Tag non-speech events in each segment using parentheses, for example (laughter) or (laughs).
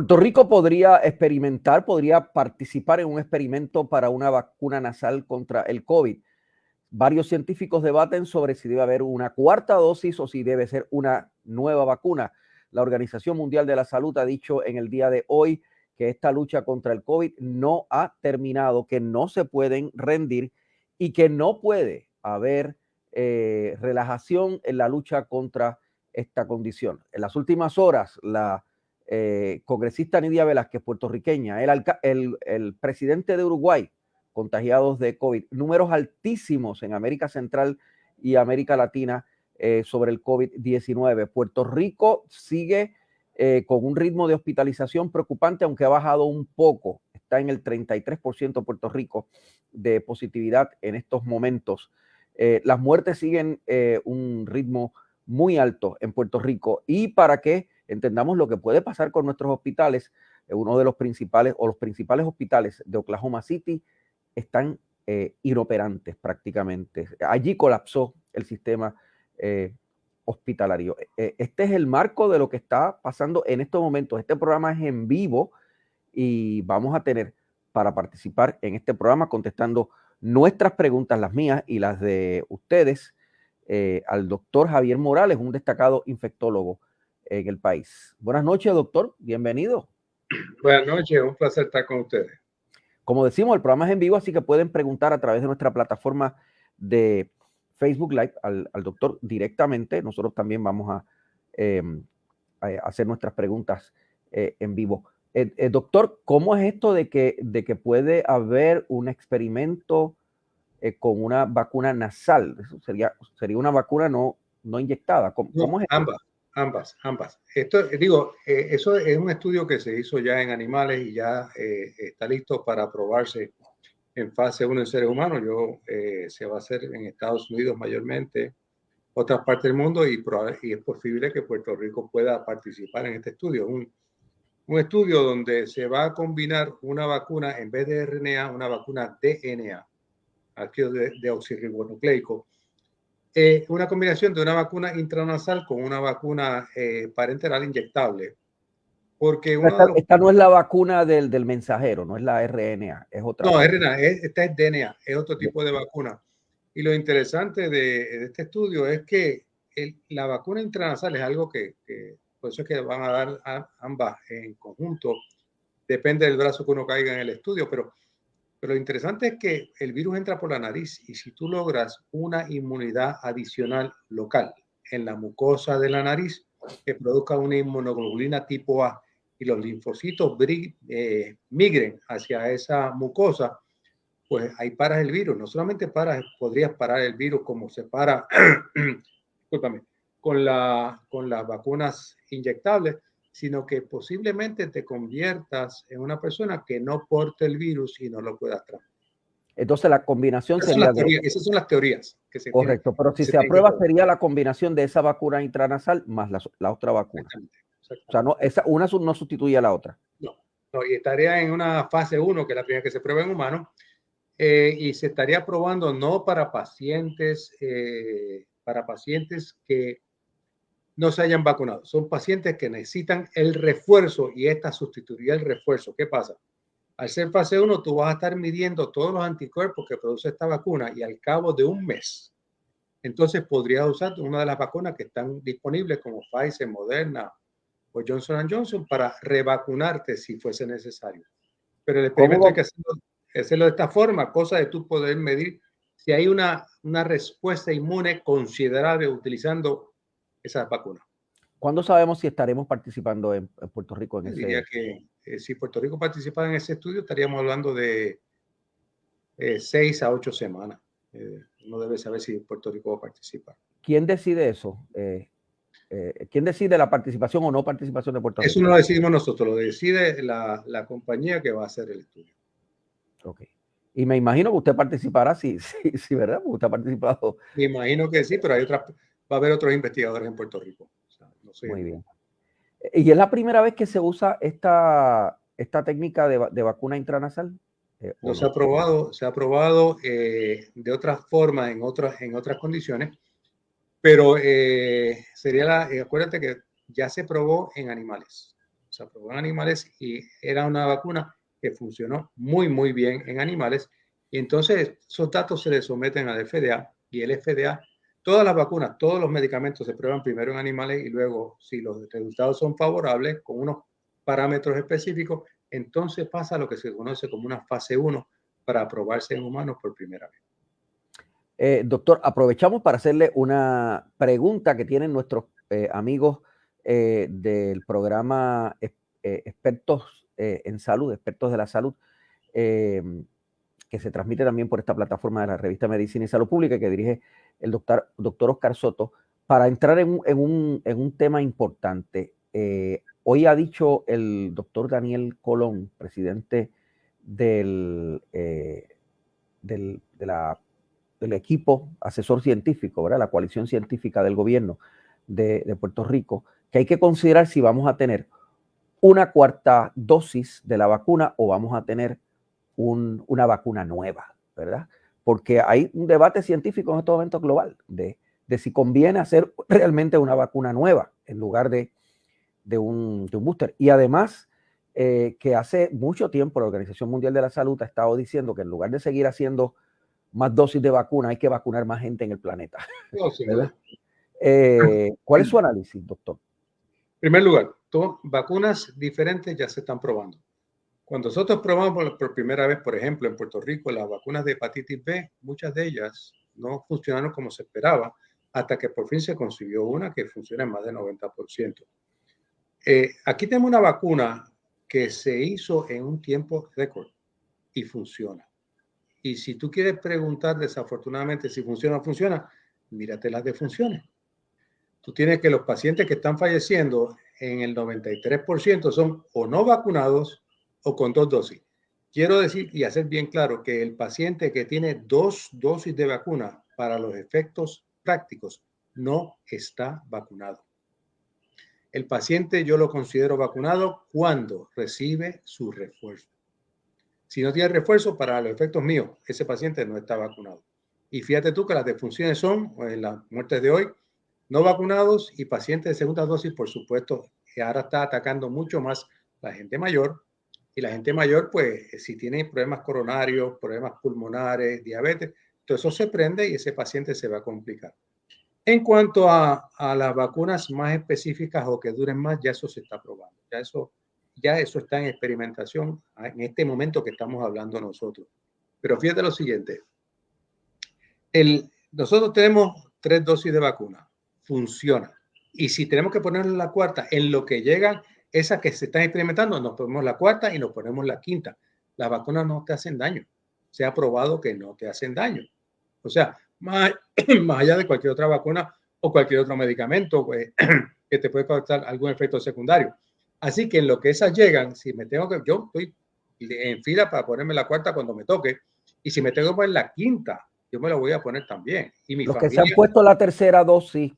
Puerto Rico podría experimentar, podría participar en un experimento para una vacuna nasal contra el COVID. Varios científicos debaten sobre si debe haber una cuarta dosis o si debe ser una nueva vacuna. La Organización Mundial de la Salud ha dicho en el día de hoy que esta lucha contra el COVID no ha terminado, que no se pueden rendir y que no puede haber eh, relajación en la lucha contra esta condición. En las últimas horas, la eh, congresista Nidia Velázquez, puertorriqueña, el, el, presidente de Uruguay, contagiados de COVID, números altísimos en América Central y América Latina eh, sobre el COVID-19. Puerto Rico sigue eh, con un ritmo de hospitalización preocupante, aunque ha bajado un poco. Está en el 33% Puerto Rico de positividad en estos momentos. las muertes siguen un ritmo muy alto en Puerto Rico. Y para que entendamos lo que puede pasar con nuestros hospitales, eh, uno de los principales o los principales hospitales de Oklahoma City están eh, inoperantes prácticamente. Allí colapsó el sistema eh, hospitalario. este es el marco de lo que está pasando en estos momentos. Este programa es en vivo y vamos a tener para participar en este programa contestando nuestras preguntas, las mías y las de ustedes, al doctor Javier Morales, un destacado infectólogo en el país. Buenas noches, doctor. Bienvenido. Buenas noches, un placer estar con ustedes. Como decimos, el programa es en vivo, así que pueden preguntar a través de nuestra plataforma de Facebook Live al, doctor directamente. Nosotros también vamos em, a, hacer nuestras preguntas eh, en vivo. Eh, eh, doctor, ¿cómo es esto de que, de que puede haber un experimento con una vacuna nasal? Eso sería, sería una vacuna no, no inyectada. ¿Cómo, es Ambas. Ambas, ambas. Esto, digo, eh, eso es un estudio que se hizo ya en animales y ya eh, está listo para aprobarse en fase 1 en seres humanos. Yo, eh, se va a hacer en Estados Unidos mayormente, otras partes del mundo y, y, es posible que Puerto Rico pueda participar en este estudio. Un, un estudio donde se va a combinar una vacuna en vez de RNA, una vacuna DNA, ácido de, de oxirribonucleico, eh, una combinación de una vacuna intranasal con una vacuna eh, parenteral inyectable. Porque esta, no es la vacuna del, del, mensajero, no es la RNA, es otra. No, RNA, esta es DNA, es otro tipo de vacuna. Y lo interesante de, este estudio es que la vacuna intranasal es algo que, por eso es que van a dar ambas en conjunto, depende del brazo que uno caiga en el estudio, pero pero lo interesante es que el virus entra por la nariz y si tú logras una inmunidad adicional local en la mucosa de la nariz que produzca una inmunoglobulina tipo A y los linfocitos eh, migren hacia esa mucosa, pues ahí paras el virus. No solamente paras, podrías parar el virus como se para, (clears throat) con, la, con las vacunas inyectables, sino que posiblemente te conviertas en una persona que no porte el virus y no lo puedas transmitir. Entonces la combinación sería... esas son las teorías que se Correcto, pero si se, aprueba sería la combinación de esa vacuna intranasal más la, otra vacuna. O sea, no, esa, una no sustituye a la otra. No, no, y estaría en una fase 1, que es la primera que se prueba en humanos, eh, y se estaría probando no para pacientes, eh, para pacientes que no se hayan vacunado. Son pacientes que necesitan el refuerzo y esta sustituiría el refuerzo. ¿Qué pasa? Al ser fase 1, tú vas a estar midiendo todos los anticuerpos que produce esta vacuna y al cabo de un mes, entonces podrías usar una de las vacunas que están disponibles como Pfizer, Moderna o Johnson Johnson para revacunarte si fuese necesario. Pero el experimento hay que hacerlo, de esta forma, cosa de tú poder medir si hay una, una respuesta inmune considerable utilizando esa vacuna. ¿Cuándo sabemos si estaremos participando en, Puerto Rico en ese? Diría que eh, si Puerto Rico participa en ese estudio, estaríamos hablando de eh, seis a ocho semanas. Eh, no debe saber si Puerto Rico va a participar. ¿Quién decide eso? ¿Quién decide la participación o no participación de Puerto Rico? Eso no lo decidimos nosotros, lo decide la, la compañía que va a hacer el estudio. Ok. Y me imagino que usted participará, sí, (laughs) sí, sí ¿verdad? Porque usted ha participado. Me imagino que sí, pero hay otras va a haber otros investigadores en Puerto Rico. Muy bien. ¿Y es la primera vez que se usa esta, esta técnica de, vacuna intranasal? Eh, no, se ha probado, se ha probado eh, de otras formas, en otras, en otras condiciones, pero eh, sería la, acuérdate que ya se probó en animales. se aprobó en animales y era una vacuna que funcionó muy, muy bien en animales. Y entonces esos datos se les someten al FDA y el FDA, todas las vacunas, todos los medicamentos se prueban primero en animales y luego, si los resultados son favorables, con unos parámetros específicos, entonces pasa lo que se conoce como una fase 1 para aprobarse en humanos por primera vez. Eh, doctor, aprovechamos para hacerle una pregunta que tienen nuestros eh, amigos eh, del programa Expertos en Salud, Expertos de la Salud, que se transmite también por esta plataforma de la revista Medicina y Salud Pública que dirige el doctor, doctor Oscar Soto, para entrar en un, en un tema importante. hoy ha dicho el doctor Daniel Colón, presidente del, del, de la del equipo asesor científico, ¿verdad? la coalición científica del gobierno de, Puerto Rico, que hay que considerar si vamos a tener una cuarta dosis de la vacuna o vamos a tener una vacuna nueva, ¿verdad? Porque hay un debate científico en este momento global de, si conviene hacer realmente una vacuna nueva en lugar de, un, booster. Y además, eh, que hace mucho tiempo la Organización Mundial de la Salud ha estado diciendo que en lugar de seguir haciendo más dosis de vacuna, hay que vacunar más gente en el planeta. (laughs) Eh, ¿Cuál es su análisis, doctor? En primer lugar, vacunas diferentes ya se están probando. Cuando nosotros probamos por primera vez, por ejemplo, en Puerto Rico, las vacunas de hepatitis B, muchas de ellas no funcionaron como se esperaba, hasta que por fin se consiguió una que funciona en más del 90%. Eh, aquí tenemos una vacuna que se hizo en un tiempo récord y funciona. Y si tú quieres preguntar desafortunadamente si funciona o funciona, mírate las defunciones. Tú tienes que los pacientes que están falleciendo en el 93% son o no vacunados o con dos dosis. Quiero decir y hacer bien claro que el paciente que tiene dos dosis de vacuna para los efectos prácticos no está vacunado. El paciente yo lo considero vacunado cuando recibe su refuerzo. Si no tiene refuerzo para los efectos míos, ese paciente no está vacunado. Y fíjate tú que las defunciones son, en las muertes de hoy, no vacunados y pacientes de segunda dosis, por supuesto, que ahora está atacando mucho más la gente mayor. Y la gente mayor, pues, si tiene problemas coronarios, problemas pulmonares, diabetes, todo eso se prende y ese paciente se va a complicar. En cuanto a, a las vacunas más específicas o que duren más, ya eso se está probando. Ya eso ya eso está en experimentación en este momento que estamos hablando nosotros. Pero fíjate lo siguiente. El, nosotros tenemos tres dosis de vacuna. Funciona. Y si tenemos que ponerle la cuarta, en lo que llegan esas que se están experimentando, nos ponemos la cuarta y nos ponemos la quinta. Las vacunas no te hacen daño. Se ha probado que no te hacen daño. O sea, más, (clears throat) más allá de cualquier otra vacuna o cualquier otro medicamento pues, (clears throat) que te puede causar algún efecto secundario. Así que en lo que esas llegan, si me tengo que, yo estoy en fila para ponerme la cuarta cuando me toque, y si me tengo que poner la quinta, yo me la voy a poner también. Y los que se han puesto la tercera dosis,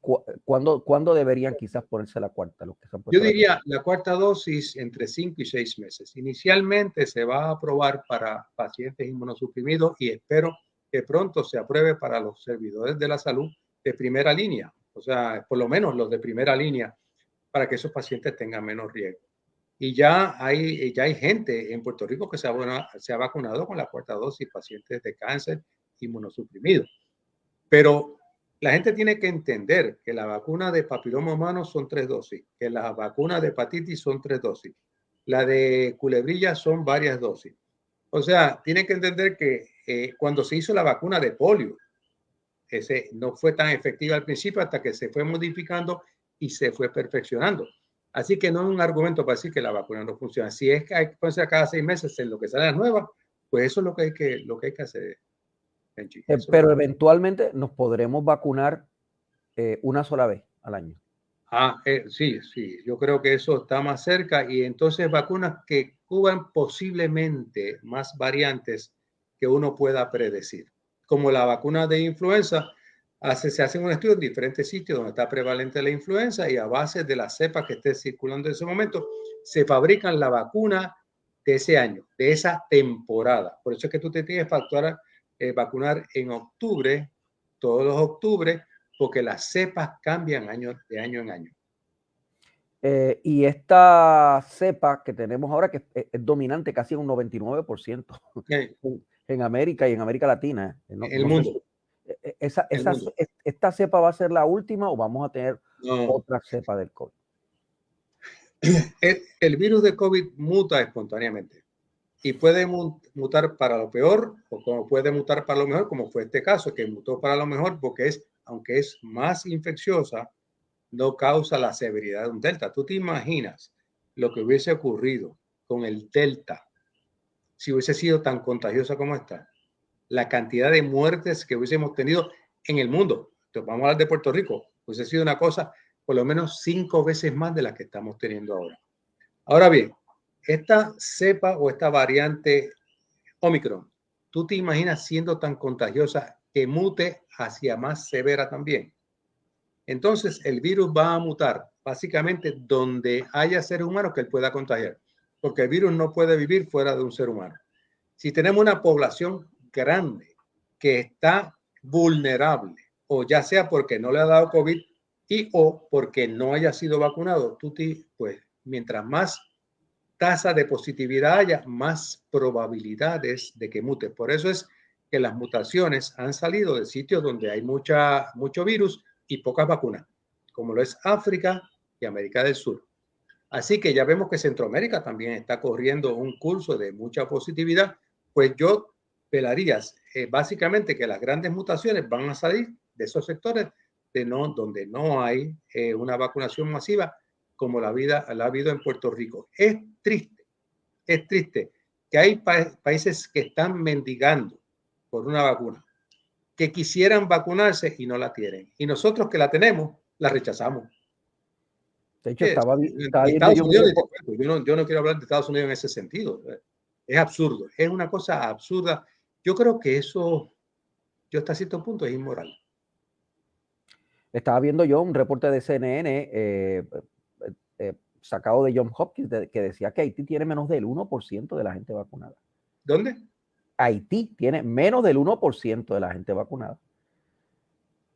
¿cuándo, ¿cuándo, deberían quizás ponerse la cuarta? Los que yo diría la... cuarta dosis entre cinco y seis meses. Inicialmente se va a aprobar para pacientes inmunosuprimidos y espero que pronto se apruebe para los servidores de la salud de primera línea. O sea, por lo menos los de primera línea para que esos pacientes tengan menos riesgo. Y ya hay, ya hay gente en Puerto Rico que se ha, se ha vacunado con la cuarta dosis, pacientes de cáncer inmunosuprimidos. Pero la gente tiene que entender que la vacuna de papiloma humano son tres dosis, que la vacuna de hepatitis son tres dosis, la de culebrilla son varias dosis. O sea, tienen que entender que eh, cuando se hizo la vacuna de polio, ese no fue tan efectiva al principio hasta que se fue modificando y se fue perfeccionando. Así que no es un argumento para decir que la vacuna no funciona. Si es que hay que ponerse cada seis meses en lo que sale la nueva, pues eso es lo que hay que, lo que, hay que hacer. Eh, pero eventualmente nos podremos vacunar eh, una sola vez al año. Ah, eh, sí, sí, yo creo que eso está más cerca y entonces vacunas que cubran posiblemente más variantes que uno pueda predecir, como la vacuna de influenza, se hace un estudio en diferentes sitios donde está prevalente la influenza y a base de la cepa que esté circulando en ese momento, se fabrican la vacuna de ese año, de esa temporada. Por eso es que tú te tienes que eh, vacunar en octubre, todos los octubres, porque las cepas cambian año, de año en año. Eh, y esta cepa que tenemos ahora, que es, dominante casi en un 99% (laughs) en, América y en América Latina. el mundo. Esa, esa, ¿Esta cepa va a ser la última o vamos a tener otra cepa del COVID? (clears throat) El, el, virus de COVID muta espontáneamente y puede mutar para lo peor o como puede mutar para lo mejor, como fue este caso, que mutó para lo mejor porque es, aunque es más infecciosa, no causa la severidad de un delta. ¿Tú te imaginas lo que hubiese ocurrido con el delta si hubiese sido tan contagiosa como esta? La cantidad de muertes que hubiésemos tenido en el mundo. Entonces, vamos a hablar de Puerto Rico. Hubiese sido una cosa por lo menos cinco veces más de la que estamos teniendo ahora. Ahora bien, esta cepa o esta variante Omicron, ¿tú te imaginas siendo tan contagiosa que mute hacia más severa también? Entonces el virus va a mutar básicamente donde haya seres humanos que él pueda contagiar, porque el virus no puede vivir fuera de un ser humano. Si tenemos una población grande que está vulnerable, o ya sea porque no le ha dado COVID y o porque no haya sido vacunado, tú pues mientras más tasa de positividad haya, más probabilidades de que mute. Por eso es que las mutaciones han salido de sitios donde hay mucha, mucho virus y pocas vacunas, como lo es África y América del Sur. Así que ya vemos que Centroamérica también está corriendo un curso de mucha positividad, pues yo pelarías eh, básicamente que las grandes mutaciones van a salir de esos sectores de no, donde no hay eh, una vacunación masiva como la vida la ha habido en Puerto Rico. Es triste, es triste que hay países que están mendigando por una vacuna que quisieran vacunarse y no la tienen. Y nosotros que la tenemos, la rechazamos. De hecho, estaba, yo, no, yo no quiero hablar de Estados Unidos en ese sentido. Es absurdo, es una cosa absurda. Yo creo que eso, yo hasta cierto punto, es inmoral. Estaba viendo yo un reporte de CNN eh, eh, sacado de John Hopkins que decía que Haití tiene menos del 1% de la gente vacunada. ¿Dónde? Haití tiene menos del 1% de la gente vacunada.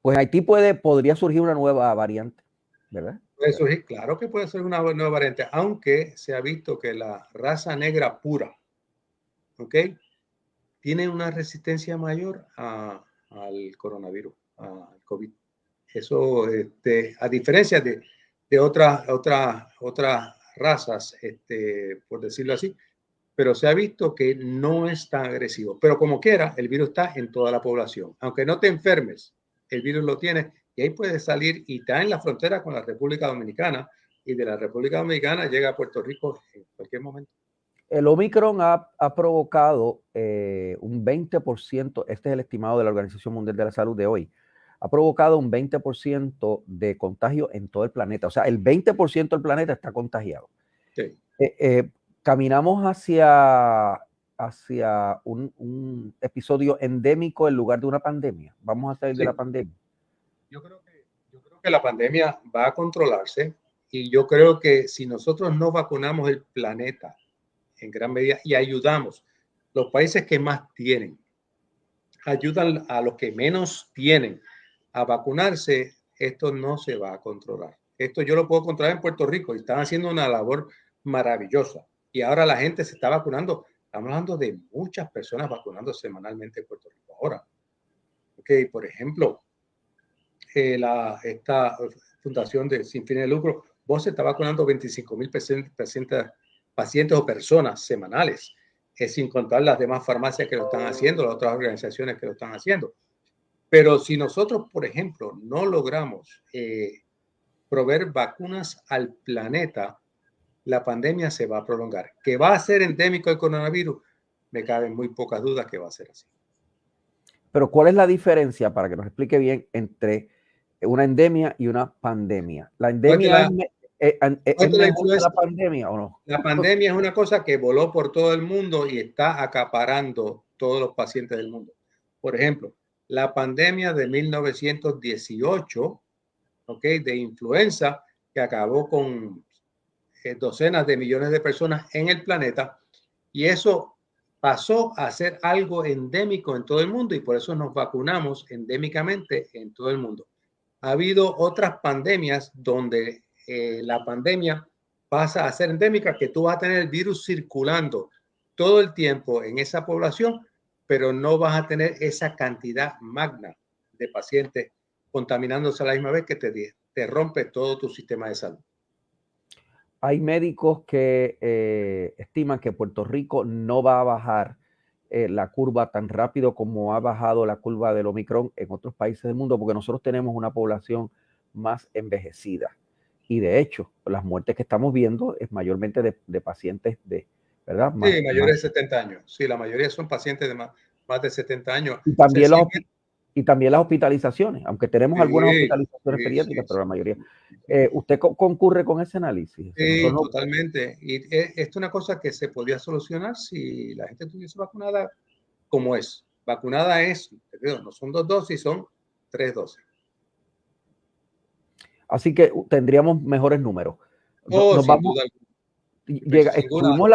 Pues Haití puede, podría surgir una nueva variante, ¿verdad? Puede surgir, claro que puede ser una nueva variante, aunque se ha visto que la raza negra pura, ¿ok? Tiene una resistencia mayor al coronavirus, al COVID. Eso, este, a diferencia de, de otras, otras, otras razas, este, por decirlo así, pero se ha visto que no es tan agresivo. Pero como quiera, el virus está en toda la población. Aunque no te enfermes, el virus lo tiene y ahí puede salir y está en la frontera con la República Dominicana y de la República Dominicana llega a Puerto Rico en cualquier momento. El Omicron ha, ha provocado eh, un 20%, este es el estimado de la Organización Mundial de la Salud de hoy, ha provocado un 20% de contagio en todo el planeta. O sea, el 20% del planeta está contagiado. Sí. Eh, eh, caminamos hacia, hacia un, episodio endémico en lugar de una pandemia. Vamos a salir de la pandemia. Yo creo, que, yo creo que la pandemia va a controlarse y yo creo que si nosotros no vacunamos el planeta en gran medida y ayudamos los países que más tienen, ayudan a los que menos tienen a vacunarse, esto no se va a controlar. Esto yo lo puedo controlar en Puerto Rico y están haciendo una labor maravillosa y ahora la gente se está vacunando. Estamos hablando de muchas personas vacunando semanalmente en Puerto Rico ahora. Ok, por ejemplo, eh, la, esta fundación de sin fines de lucro, vos se está vacunando 25 mil pacientes, o personas semanales, es sin contar las demás farmacias que lo están haciendo, las otras organizaciones que lo están haciendo. Pero si nosotros, por ejemplo, no logramos eh, proveer vacunas al planeta, la pandemia se va a prolongar. ¿Que va a ser endémico el coronavirus? Me caben muy pocas dudas que va a ser así. Pero ¿cuál es la diferencia, para que nos explique bien, entre una endemia y una pandemia? ¿La endemia es, la, pandemia o no? La pandemia es una cosa que voló por todo el mundo y está acaparando todos los pacientes del mundo. Por ejemplo, la pandemia de 1918, ¿ok? De influenza, que acabó con eh, docenas de millones de personas en el planeta y eso pasó a ser algo endémico en todo el mundo y por eso nos vacunamos endémicamente en todo el mundo. Ha habido otras pandemias donde eh, la pandemia pasa a ser endémica, que tú vas a tener el virus circulando todo el tiempo en esa población, pero no vas a tener esa cantidad magna de pacientes contaminándose a la misma vez que te, te rompe todo tu sistema de salud. Hay médicos que eh, estiman que Puerto Rico no va a bajar eh, la curva tan rápido como ha bajado la curva del Omicron en otros países del mundo, porque nosotros tenemos una población más envejecida. Y de hecho, las muertes que estamos viendo es mayormente de, pacientes de, ¿verdad? sí, mayores de 70 años. Sí, la mayoría son pacientes de más, más de 70 años. Y también los, y también las hospitalizaciones, aunque tenemos algunas hospitalizaciones pediátricas, pero la mayoría. Eh, ¿Usted concurre con ese análisis? Sí, totalmente. Y esto es una cosa que se podría solucionar si la gente estuviese vacunada como es. Vacunada es, no son dos dosis, son tres dosis. Así que tendríamos mejores números. Oh, Nos vamos, llega, estuvimos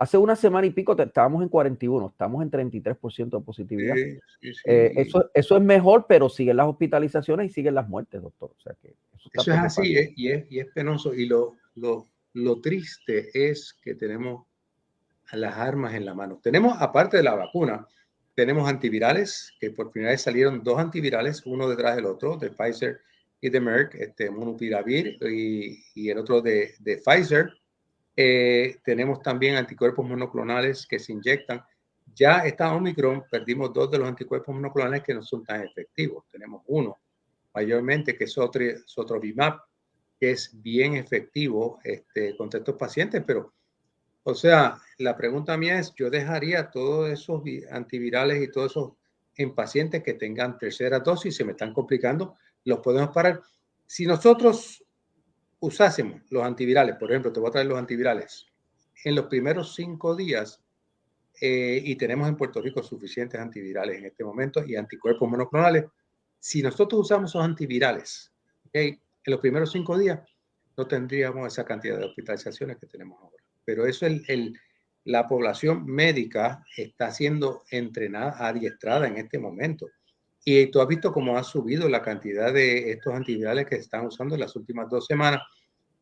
Hace una semana y pico estábamos en 41, estamos en 33% de positividad. Eh, eso, eso es mejor, pero siguen las hospitalizaciones y siguen las muertes, doctor. O sea que eso, es así y, es, y es penoso. Y lo, lo, lo triste es que tenemos las armas en la mano. Tenemos, aparte de la vacuna, tenemos antivirales, que por primera vez salieron dos antivirales, uno detrás del otro, de Pfizer y de Merck, este Monopiravir y, y el otro de, de Pfizer eh, tenemos también anticuerpos monoclonales que se inyectan. Ya esta Omicron perdimos dos de los anticuerpos monoclonales que no son tan efectivos. Tenemos uno, mayormente, que es otro, Sotrovimab, que es bien efectivo este, contra estos pacientes, pero, o sea, la pregunta mía es, yo dejaría todos esos antivirales y todos esos en pacientes que tengan tercera dosis, se me están complicando, los podemos parar. Si nosotros usásemos los antivirales, por ejemplo, te voy a traer los antivirales, en los primeros cinco días, eh, y tenemos en Puerto Rico suficientes antivirales en este momento y anticuerpos monoclonales, si nosotros usamos esos antivirales en los primeros cinco días, no tendríamos esa cantidad de hospitalizaciones que tenemos ahora. Pero eso el, el, la población médica está siendo entrenada, adiestrada en este momento. Y tú has visto cómo ha subido la cantidad de estos antivirales que se están usando en las últimas dos semanas.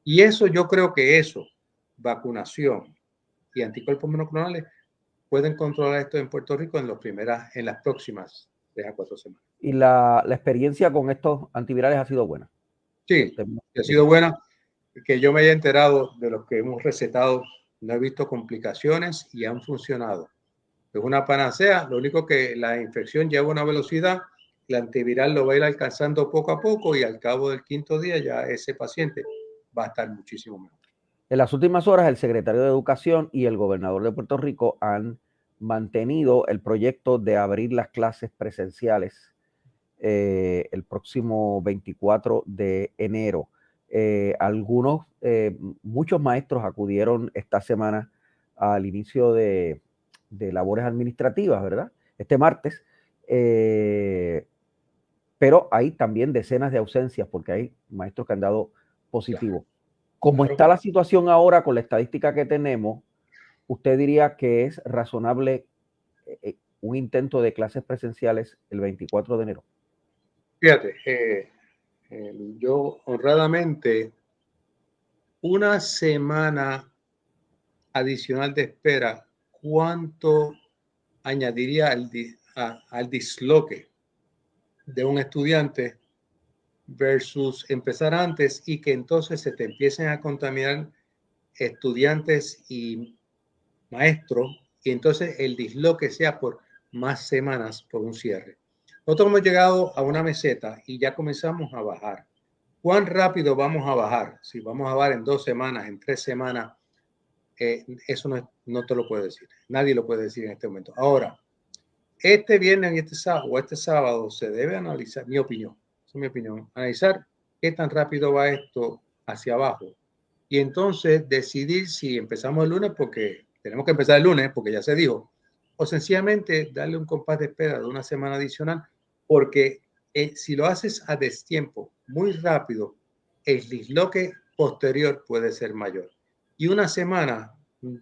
Y eso yo creo que eso, vacunación y anticuerpos monoclonales, pueden controlar esto en Puerto Rico en, los primeras, en las próximas tres a cuatro semanas. ¿Y la, la experiencia con estos antivirales ha sido buena? Sí, ha sido buena. Que yo me haya enterado de los que hemos recetado, no he visto complicaciones y han funcionado. Es una panacea, lo único que la infección lleva una velocidad el antiviral lo va a ir alcanzando poco a poco y al cabo del quinto día ya ese paciente va a estar muchísimo mejor. En las últimas horas, el secretario de Educación y el gobernador de Puerto Rico han mantenido el proyecto de abrir las clases presenciales eh, el próximo 24 de enero. Eh, algunos, eh, muchos maestros acudieron esta semana al inicio de, de labores administrativas, ¿verdad? Este martes pero hay también decenas de ausencias porque hay maestros que han dado positivo. Como está la situación ahora con la estadística que tenemos, ¿usted diría que es razonable eh, eh, un intento de clases presenciales el 24 de enero? Fíjate, eh, yo honradamente, una semana adicional de espera, ¿cuánto añadiría al, al disloque de un estudiante versus empezar antes y que entonces se te empiecen a contaminar estudiantes y maestros y entonces el disloque sea por más semanas por un cierre. Nosotros hemos llegado a una meseta y ya comenzamos a bajar. ¿Cuán rápido vamos a bajar? Si vamos a bajar en dos semanas, en tres semanas, eh, eso no, no te lo puedo decir. Nadie lo puede decir en este momento. Ahora, este viernes y este sábado, o este sábado se debe analizar, mi opinión, es mi opinión, analizar qué tan rápido va esto hacia abajo. Y entonces decidir si empezamos el lunes, porque tenemos que empezar el lunes, porque ya se dijo, o sencillamente darle un compás de espera de una semana adicional, porque eh, si lo haces a destiempo, muy rápido, el disloque posterior puede ser mayor. Y una semana,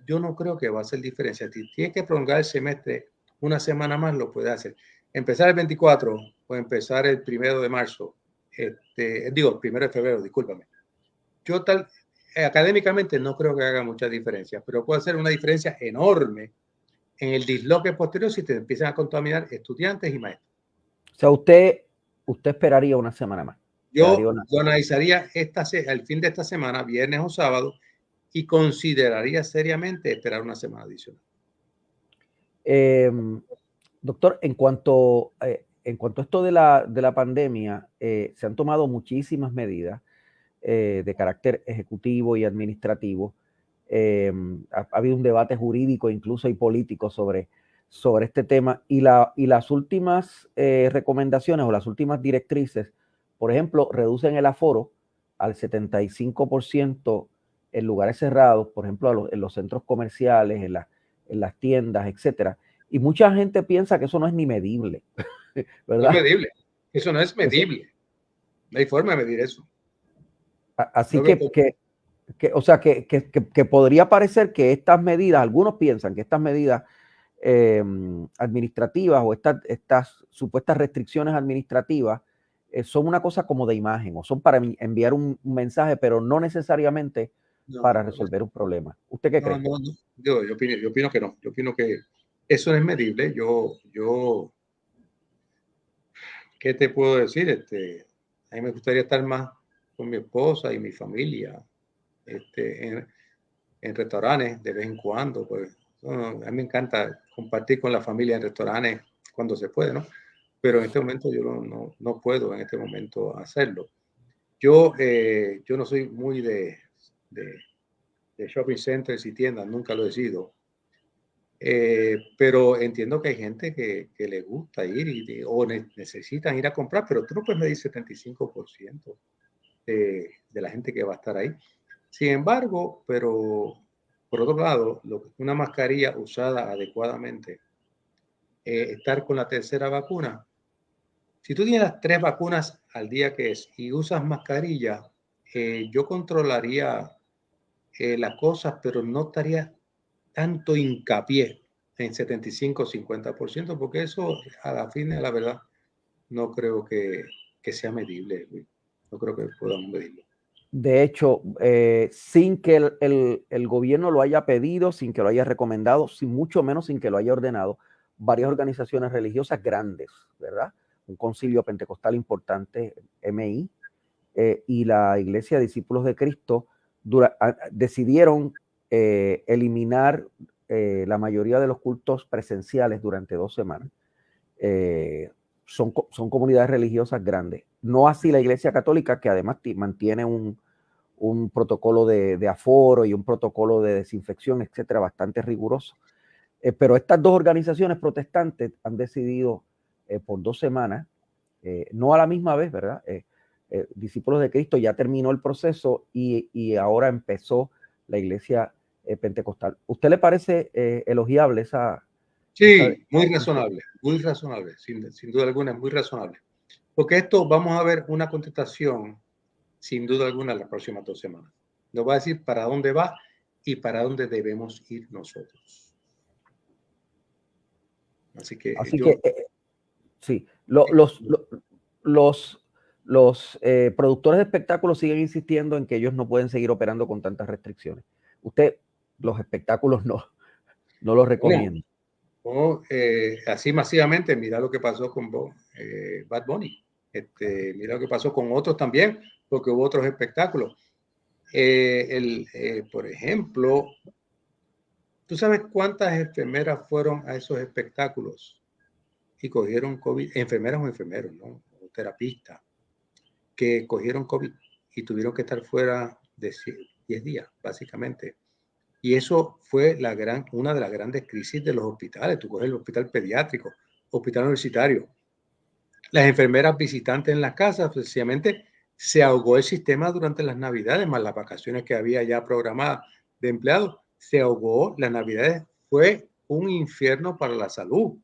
yo no creo que va a ser diferencia. Tienes que prolongar el semestre una semana más lo puede hacer. Empezar el 24 o empezar el primero de marzo, este, digo, el primero de febrero, discúlpame. yo tal, académicamente no creo que haga mucha diferencia, pero puede hacer una diferencia enorme en el disloque posterior si te empiezan a contaminar estudiantes y maestros. O sea, usted, usted esperaría una semana más. Yo, analizaría esta, el fin de esta semana, viernes o sábado, y consideraría seriamente esperar una semana adicional. Em, doctor, en cuanto, eh, en cuanto a esto de la, de la pandemia, eh, se han tomado muchísimas medidas eh, de carácter ejecutivo y administrativo. Em, ha, habido un debate jurídico incluso y político sobre, sobre este tema y, la, y las últimas recomendaciones o las últimas directrices, por ejemplo, reducen el aforo al 75% en lugares cerrados, por ejemplo, en los centros comerciales, en, en las tiendas, etcétera. Y mucha gente piensa que eso no es ni medible, (laughs) ¿verdad? No es medible. Eso no es medible. No hay forma de medir eso. Así que, que, o sea, que, que, podría parecer que estas medidas, algunos piensan que estas medidas em, administrativas o estas, estas supuestas restricciones administrativas eh, son una cosa como de imagen o son para enviar un, mensaje, pero no necesariamente para resolver un problema. ¿Usted qué cree? Yo, yo, opino, yo opino que no. Yo opino que eso no es medible. Yo, yo, ¿qué te puedo decir? Este, a mí me gustaría estar más con mi esposa y mi familia, este, en, en restaurantes de vez en cuando. Pues, a mí me encanta compartir con la familia en restaurantes cuando se puede, ¿no? Pero en este momento yo no, no, no puedo en este momento hacerlo. Yo, eh, yo no soy muy de, de, de, shopping centers y tiendas, nunca lo he sido. Eh, pero entiendo que hay gente que, que le gusta ir y, o necesitan ir a comprar, pero tú no puedes medir 75% de, de, la gente que va a estar ahí. Sin embargo, pero por otro lado, lo, una mascarilla usada adecuadamente, eh, estar con la tercera vacuna. Si tú tienes las tres vacunas al día que es y usas mascarilla, eh, yo controlaría eh, las cosas, pero no estaría tanto hincapié en 75-50%, porque eso a la fin de la verdad no creo que, que sea medible, no creo que podamos medirlo. De hecho, eh, sin que el, el, el, gobierno lo haya pedido, sin que lo haya recomendado, sin mucho menos sin que lo haya ordenado, varias organizaciones religiosas grandes, ¿verdad? Un concilio pentecostal importante, MI, eh, y la Iglesia Discípulos de Cristo decidieron eh, eliminar eh, la mayoría de los cultos presenciales durante dos semanas. Eh, son, son, comunidades religiosas grandes. No así la Iglesia Católica, que además mantiene un, un protocolo de, de, aforo y un protocolo de desinfección, etcétera, bastante riguroso. pero estas dos organizaciones protestantes han decidido por dos semanas, no a la misma vez, ¿verdad? Eh, discípulos de Cristo ya terminó el proceso y, y ahora empezó la iglesia eh, pentecostal. ¿Usted le parece eh, elogiable esa? Sí, muy razonable, muy razonable, sin, sin duda alguna, muy razonable. Porque esto vamos a ver una contestación, sin duda alguna, en las próximas dos semanas. Nos va a decir para dónde va y para dónde debemos ir nosotros. Así que, Así que sí, los, los, los los eh, productores de espectáculos siguen insistiendo en que ellos no pueden seguir operando con tantas restricciones. Usted, los espectáculos no, no los recomienda. No, eh, así masivamente, mira lo que pasó con eh, Bad Bunny. Este, mira lo que pasó con otros también, porque hubo otros espectáculos. El, por ejemplo, ¿tú sabes cuántas enfermeras fueron a esos espectáculos y cogieron COVID? Enfermeras o enfermeros, ¿no? O terapistas que cogieron COVID y tuvieron que estar fuera de 10 días, básicamente. Y eso fue la gran, una de las grandes crisis de los hospitales. Tú coges el hospital pediátrico, hospital universitario. Las enfermeras visitantes en las casas, sencillamente se ahogó el sistema durante las navidades, más las vacaciones que había ya programadas de empleados. Se ahogó, las navidades fue un infierno para la salud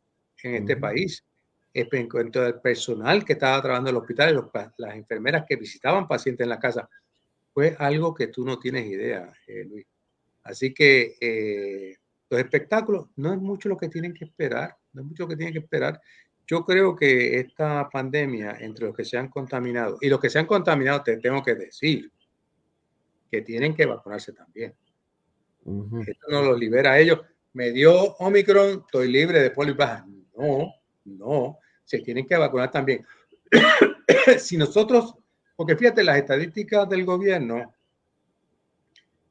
en este país en cuanto al personal que estaba trabajando en el hospital, las enfermeras que visitaban pacientes en la casa, fue algo que tú no tienes idea, eh, Luis. Así que eh, los espectáculos no es mucho lo que tienen que esperar, no es mucho lo que tienen que esperar. Yo creo que esta pandemia, entre los que se han contaminado y los que se han contaminado, te tengo que decir, que tienen que vacunarse también. Esto no lo libera a ellos. Me dio Omicron, estoy libre de polio baja. No, no, se tienen que vacunar también. (coughs) si nosotros, porque fíjate, las estadísticas del gobierno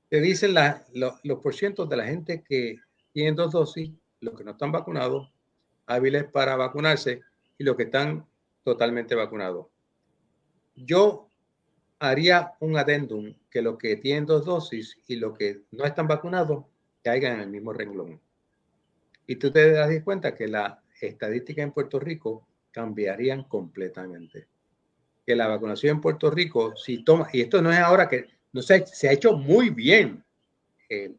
te dicen los porcientos de la gente que tienen dos dosis, los que no están vacunados, hábiles para vacunarse y los que están totalmente vacunados. Yo haría un adendum que los que tienen dos dosis y los que no están vacunados caigan en el mismo renglón. Y tú te das cuenta que la estadística en Puerto Rico cambiarían completamente. Que la vacunación en Puerto Rico, si toma, y esto no es ahora que no se, se ha hecho muy bien, eh,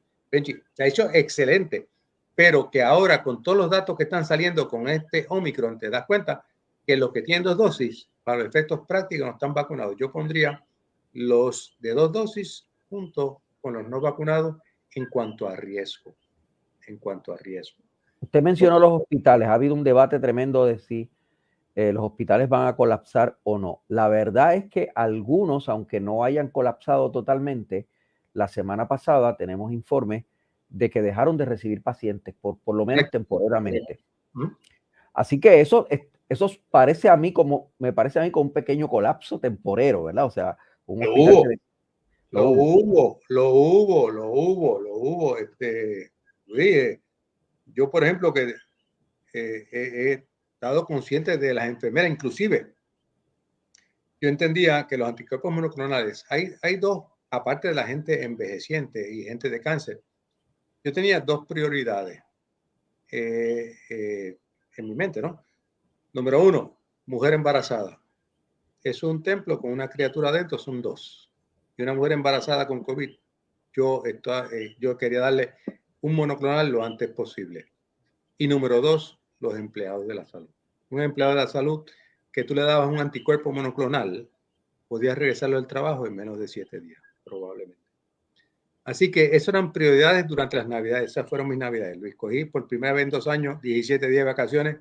se ha hecho excelente, pero que ahora con todos los datos que están saliendo con este Omicron, te das cuenta que los que tienen dos dosis, para los efectos prácticos, no están vacunados. Yo pondría los de dos dosis junto con los no vacunados en cuanto a riesgo. En cuanto a riesgo. Usted mencionó los hospitales. Ha habido un debate tremendo de si eh, los hospitales van a colapsar o no. La verdad es que algunos, aunque no hayan colapsado totalmente, la semana pasada tenemos informes de que dejaron de recibir pacientes, por, por lo menos temporalmente. Así que eso, eso parece a mí como, me parece a mí como un pequeño colapso temporero, ¿verdad? O sea, lo, hubo. lo hubo, lo hubo, lo hubo, lo hubo. Este, yo, por ejemplo, que eh, he estado consciente de las enfermeras, inclusive, yo entendía que los anticuerpos monoclonales, hay, hay dos, aparte de la gente envejeciente y gente de cáncer, yo tenía dos prioridades eh, eh, en mi mente, ¿no? Número uno, mujer embarazada. Es un templo con una criatura dentro, son dos. Y una mujer embarazada con COVID. Yo, eh, yo quería darle un monoclonal lo antes posible. Y número dos, los empleados de la salud. Un empleado de la salud que tú le dabas un anticuerpo monoclonal, podías regresarlo al trabajo en menos de siete días, probablemente. Así que esas eran prioridades durante las navidades. Esas fueron mis navidades. Lo escogí por primera vez en dos años, 17 días de vacaciones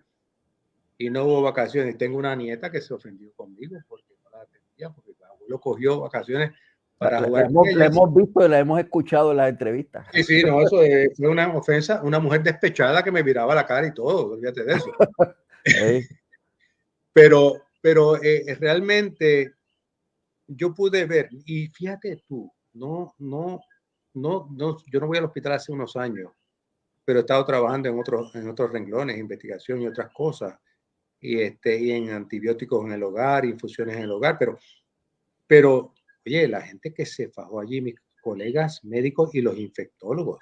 y no hubo vacaciones. Tengo una nieta que se ofendió conmigo porque no la atendía, porque el abuelo cogió vacaciones para jugar. La hemos, la hemos visto y la hemos escuchado en las entrevistas. Sí, sí, no, eso fue una ofensa. Una mujer despechada que me miraba la cara y todo, olvídate de eso. (laughs) pero pero eh, realmente yo pude ver, y fíjate tú, no, no, no, no, yo no voy al hospital hace unos años, pero he estado trabajando en otros, en otros renglones, investigación y otras cosas, y, este, y en antibióticos en el hogar, infusiones en el hogar, pero, pero, oye, la gente que se fajó allí, mis colegas médicos y los infectólogos,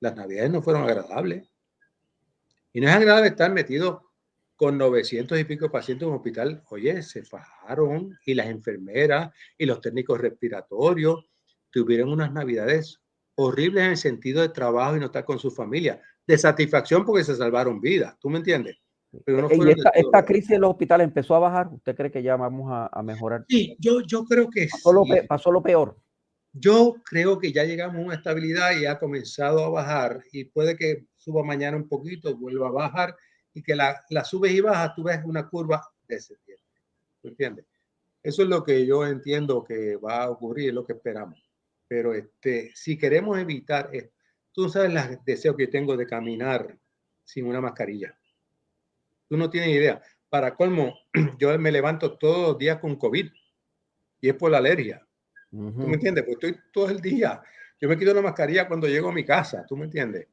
las navidades no fueron agradables. Y no es agradable estar metido con 900 y pico pacientes en un hospital. Oye, se fajaron y las enfermeras y los técnicos respiratorios tuvieron unas navidades horribles en el sentido de trabajo y no estar con su familia, de satisfacción porque se salvaron vidas, ¿tú me entiendes? Pero ¿Y esta, crisis en los hospitales empezó a bajar? ¿Usted cree que ya vamos a, mejorar? Sí, yo, yo creo que pasó, lo pasó lo peor. Yo creo que ya llegamos a una estabilidad y ha comenzado a bajar y puede que suba mañana un poquito, vuelva a bajar y que la, la subes y bajas, tú ves una curva descendiente. ¿Tú entiendes? Eso es lo que yo entiendo que va a ocurrir, es lo que esperamos. Pero este, si queremos evitar, tú sabes el deseo que tengo de caminar sin una mascarilla. Tú no tienes idea. Para colmo, (clears throat) yo me levanto todos los días con COVID y es por la alergia. ¿Tú me entiendes? Pues estoy todo el día. Yo me quito la mascarilla cuando llego a mi casa, ¿tú me entiendes?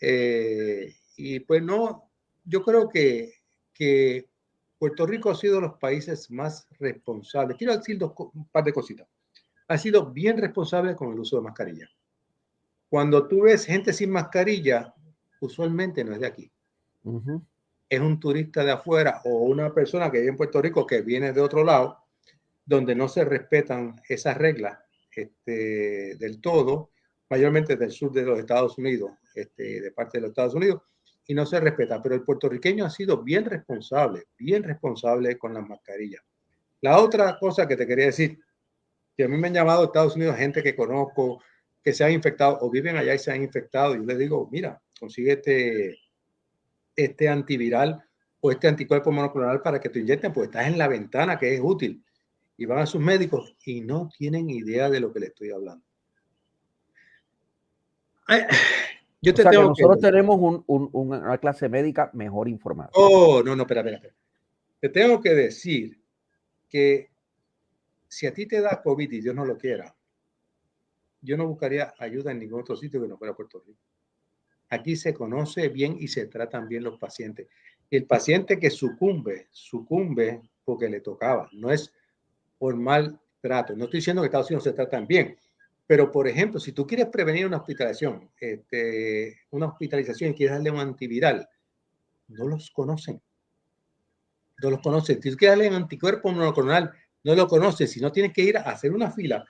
Eh, y pues no, yo creo que, que Puerto Rico ha sido de los países más responsables. Quiero decir dos, un par de cositas ha sido bien responsable con el uso de mascarilla. Cuando tú ves gente sin mascarilla, usualmente no es de aquí. Es un turista de afuera o una persona que vive en Puerto Rico que viene de otro lado, donde no se respetan esas reglas este, del todo, mayormente del sur de los Estados Unidos, este, de parte de los Estados Unidos, y no se respeta. Pero el puertorriqueño ha sido bien responsable, bien responsable con las mascarillas. La otra cosa que te quería decir, que a mí me han llamado Estados Unidos gente que conozco, que se han infectado o viven allá y se han infectado. Y yo les digo, mira, consigue este, antiviral o este anticuerpo monoclonal para que te inyecten, pues estás en la ventana que es útil. y van a sus médicos y no tienen idea de lo que le estoy hablando. (sighs) Yo te tengo que nosotros tenemos una clase médica mejor informada. Oh, no, no, espera, espera. Te tengo que decir que si a ti te da COVID y Dios no lo quiera, yo no buscaría ayuda en ningún otro sitio que no fuera Puerto Rico. Aquí se conoce bien y se tratan bien los pacientes. El paciente que sucumbe, sucumbe porque le tocaba, no es por mal trato. No estoy diciendo que Estados Unidos se tratan bien, pero por ejemplo, si tú quieres prevenir una hospitalización, este, una hospitalización y quieres darle un antiviral, no los conocen. No los conocen. Si tú quieres darle un anticuerpo monoclonal, no lo conoces. Si no tienes que ir a hacer una fila,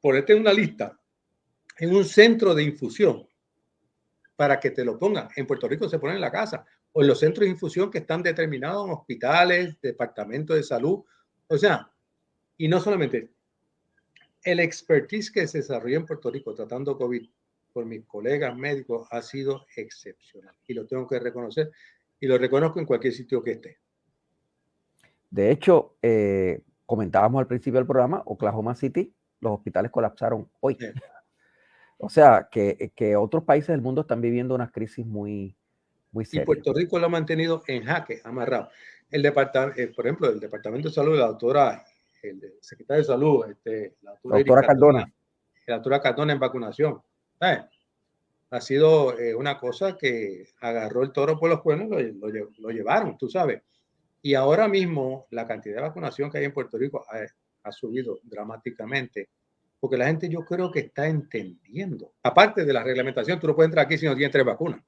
ponerte en una lista en un centro de infusión para que te lo pongan. En Puerto Rico se pone en la casa o en los centros de infusión que están determinados en hospitales, departamentos de salud. O sea, y no solamente el expertise que se desarrolló en Puerto Rico tratando COVID por mis colegas médicos ha sido excepcional y lo tengo que reconocer y lo reconozco en cualquier sitio que esté. De hecho, eh, comentábamos al principio del programa, Oklahoma City, los hospitales colapsaron hoy. O sea, que, que, otros países del mundo están viviendo una crisis muy, muy seria. Y Puerto Rico lo ha mantenido en jaque, amarrado. El departamento, eh, por ejemplo, el Departamento de Salud la doctora, el secretario de Salud, este, la doctora, Cardona. La doctora Cardona en vacunación. Ha sido eh, una cosa que agarró el toro por los cuernos y lo, lo, llevaron, tú sabes. Y ahora mismo la cantidad de vacunación que hay en Puerto Rico ha, ha subido dramáticamente porque la gente yo creo que está entendiendo. Aparte de la reglamentación, tú no puedes entrar aquí si no tienes tres vacunas.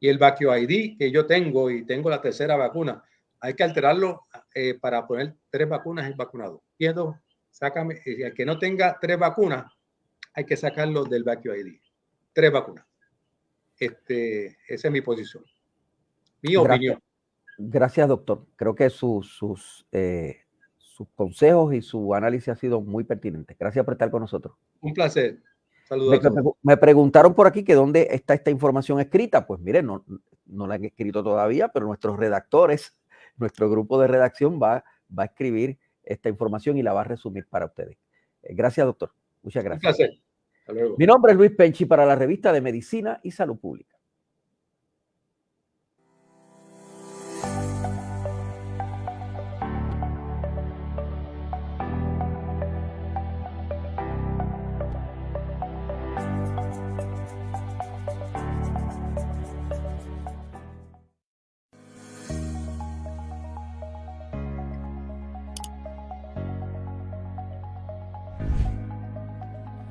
Y el Vacue ID que yo tengo y tengo la tercera vacuna, hay que alterarlo eh, para poner tres vacunas en vacunado. Quiero, sácame, el que no tenga tres vacunas, hay que sacarlo del Vacue ID. Tres vacunas. Este, esa es mi posición. Mi opinión. Gracias, doctor. Creo que sus, sus eh, sus consejos y su análisis ha sido muy pertinente. Gracias por estar con nosotros. Un placer. Saludos. Me, preguntaron por aquí que dónde está esta información escrita. Pues miren, no, no la han escrito todavía, pero nuestros redactores, (laughs) nuestro grupo de redacción va, va a escribir esta información y la va a resumir para ustedes. Eh, gracias, doctor. Muchas gracias. Un placer. Hasta luego. Mi nombre es Luis Penchi para la revista de Medicina y Salud Pública.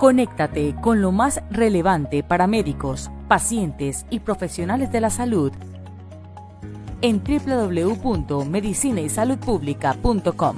Conéctate con lo más relevante para médicos, pacientes y profesionales de la salud en www.medicinaysaludpublica.com.